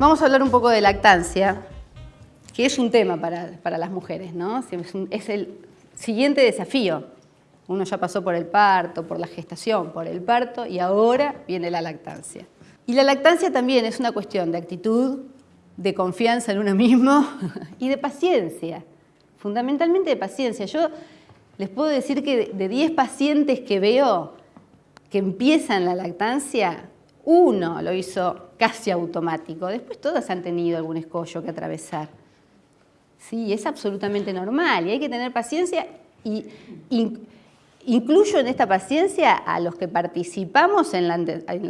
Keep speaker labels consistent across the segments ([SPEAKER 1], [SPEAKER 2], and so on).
[SPEAKER 1] Vamos a hablar un poco de lactancia, que es un tema para, las mujeres, ¿no? Es, el siguiente desafío. Uno ya pasó por el parto, por la gestación, por el parto y ahora viene la lactancia. Y la lactancia también es una cuestión de actitud, de confianza en uno mismo y de paciencia, fundamentalmente de paciencia. Yo les puedo decir que de 10 pacientes que veo que empiezan la lactancia, uno lo hizo casi automático. Después todas han tenido algún escollo que atravesar. Sí, es absolutamente normal y hay que tener paciencia y incluyo en esta paciencia a los que participamos en la,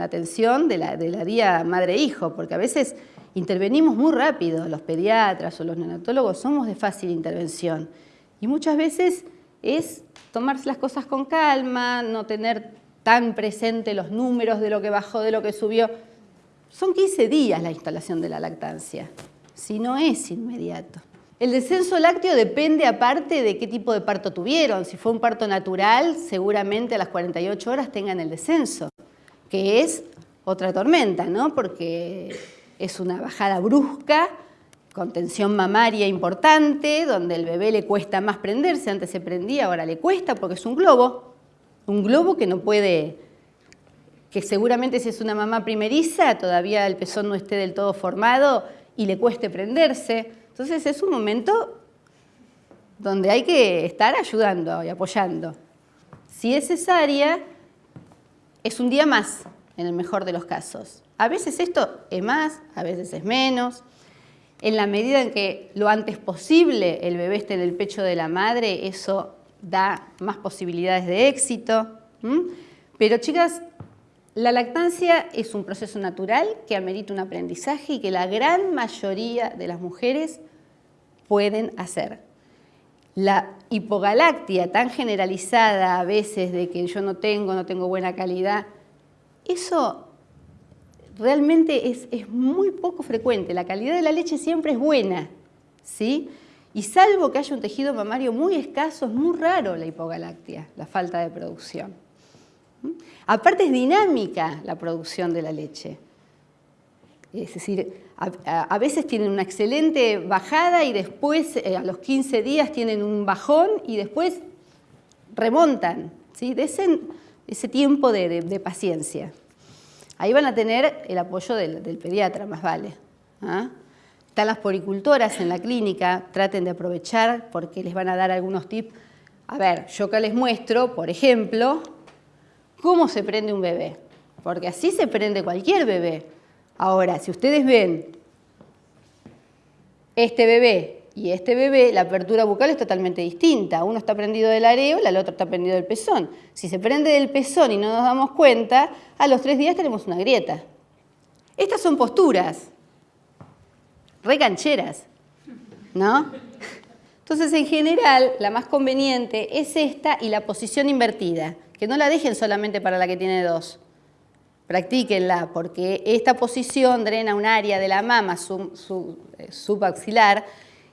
[SPEAKER 1] atención de la, de la día madre-hijo, porque a veces intervenimos muy rápido, los pediatras o los neonatólogos somos de fácil intervención y muchas veces es tomarse las cosas con calma, no tener tan presente los números de lo que bajó, de lo que subió. Son 15 días la instalación de la lactancia, si no es inmediato. El descenso lácteo depende aparte de qué tipo de parto tuvieron. Si fue un parto natural, seguramente a las 48 horas tengan el descenso, que es otra tormenta, ¿no? Porque es una bajada brusca, con tensión mamaria importante, donde el bebé le cuesta más prenderse, antes se prendía, ahora le cuesta porque es un globo, un globo que no puede, que seguramente si es una mamá primeriza, todavía el pezón no esté del todo formado y le cueste prenderse. Entonces es un momento donde hay que estar ayudando y apoyando. Si es cesárea, es un día más, en el mejor de los casos. A veces esto es más, a veces es menos. En la medida en que lo antes posible el bebé esté en el pecho de la madre, eso da más posibilidades de éxito. Pero chicas, la lactancia es un proceso natural que amerita un aprendizaje y que la gran mayoría de las mujeres pueden hacer. La hipogalactia tan generalizada a veces de que yo no tengo, no tengo buena calidad, eso realmente es, es muy poco frecuente. La calidad de la leche siempre es buena, ¿sí? Y salvo que haya un tejido mamario muy escaso, es muy raro la hipogalactia, la falta de producción. ¿Mm? Aparte es dinámica la producción de la leche. Es decir, a, veces tienen una excelente bajada y después eh, a los 15 días tienen un bajón y después remontan. ¿sí? De ese, tiempo de, paciencia. Ahí van a tener el apoyo del, pediatra, más vale. ¿ah? Están las poricultoras en la clínica, traten de aprovechar porque les van a dar algunos tips. A ver, yo acá les muestro, por ejemplo, cómo se prende un bebé, porque así se prende cualquier bebé. Ahora, si ustedes ven este bebé y este bebé, la apertura bucal es totalmente distinta. Uno está prendido del areola, el otro está prendido del pezón. Si se prende del pezón y no nos damos cuenta, a los tres días tenemos una grieta. Estas son posturas, recancheras, ¿no? Entonces, en general, la más conveniente es esta y la posición invertida, que no la dejen solamente para la que tiene dos. Practíquenla, porque esta posición drena un área de la mama eh, subaxilar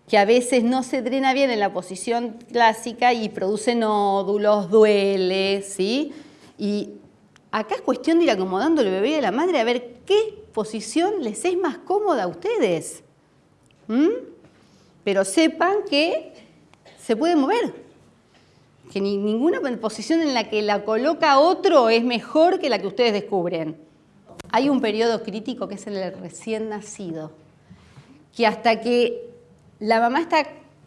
[SPEAKER 1] que a veces no se drena bien en la posición clásica y produce nódulos, duele, ¿sí? Y acá es cuestión de ir acomodando el bebé a la madre a ver qué posición les es más cómoda a ustedes. ¿Mm? Pero sepan que se puede mover, que ninguna posición en la que la coloca otro es mejor que la que ustedes descubren. Hay un periodo crítico que es el recién nacido, que hasta que la mamá, está,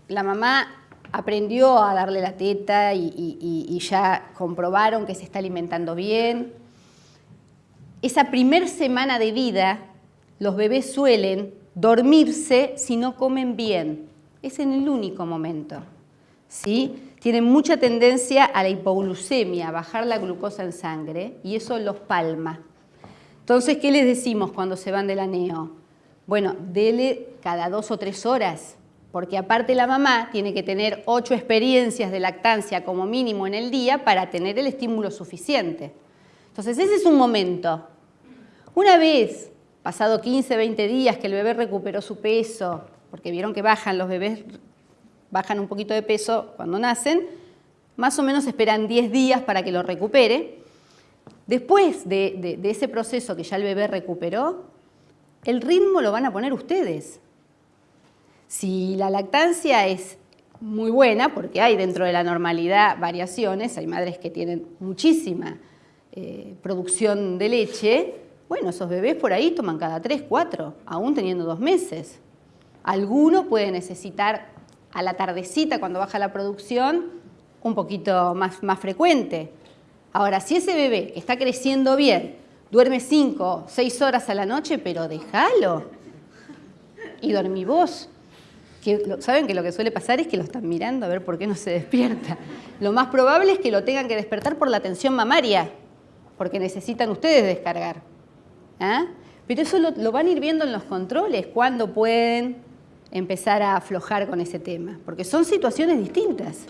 [SPEAKER 1] la mamá aprendió a darle la teta y, ya comprobaron que se está alimentando bien, esa primer semana de vida los bebés suelen dormirse si no comen bien. Es en el único momento. ¿sí? Tienen mucha tendencia a la hipoglucemia, a bajar la glucosa en sangre, y eso los palma. Entonces, ¿qué les decimos cuando se van del aneo? Bueno, dele cada dos o tres horas, porque aparte la mamá tiene que tener ocho experiencias de lactancia como mínimo en el día para tener el estímulo suficiente. Entonces, ese es un momento. Una vez pasado 15, 20 días que el bebé recuperó su peso, porque vieron que bajan los bebés, bajan un poquito de peso cuando nacen, más o menos esperan 10 días para que lo recupere. Después de, ese proceso que ya el bebé recuperó, el ritmo lo van a poner ustedes. Si la lactancia es muy buena, porque hay dentro de la normalidad variaciones, hay madres que tienen muchísima eh, producción de leche, bueno, esos bebés por ahí toman cada tres, cuatro, aún teniendo dos meses. Alguno puede necesitar a la tardecita, cuando baja la producción, un poquito más, más frecuente. Ahora, si ese bebé está creciendo bien, duerme cinco, seis horas a la noche, pero déjalo. Y dormí vos. Que, Saben que lo que suele pasar es que lo están mirando a ver por qué no se despierta. Lo más probable es que lo tengan que despertar por la tensión mamaria, porque necesitan ustedes descargar. ¿Ah? Pero eso lo, van a ir viendo en los controles, cuándo pueden empezar a aflojar con ese tema, porque son situaciones distintas.